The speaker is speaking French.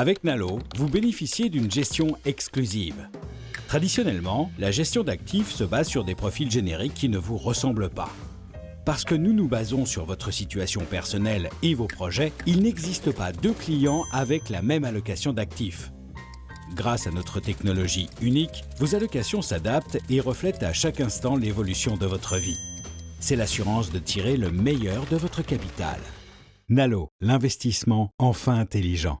Avec Nalo, vous bénéficiez d'une gestion exclusive. Traditionnellement, la gestion d'actifs se base sur des profils génériques qui ne vous ressemblent pas. Parce que nous nous basons sur votre situation personnelle et vos projets, il n'existe pas deux clients avec la même allocation d'actifs. Grâce à notre technologie unique, vos allocations s'adaptent et reflètent à chaque instant l'évolution de votre vie. C'est l'assurance de tirer le meilleur de votre capital. Nalo, l'investissement enfin intelligent.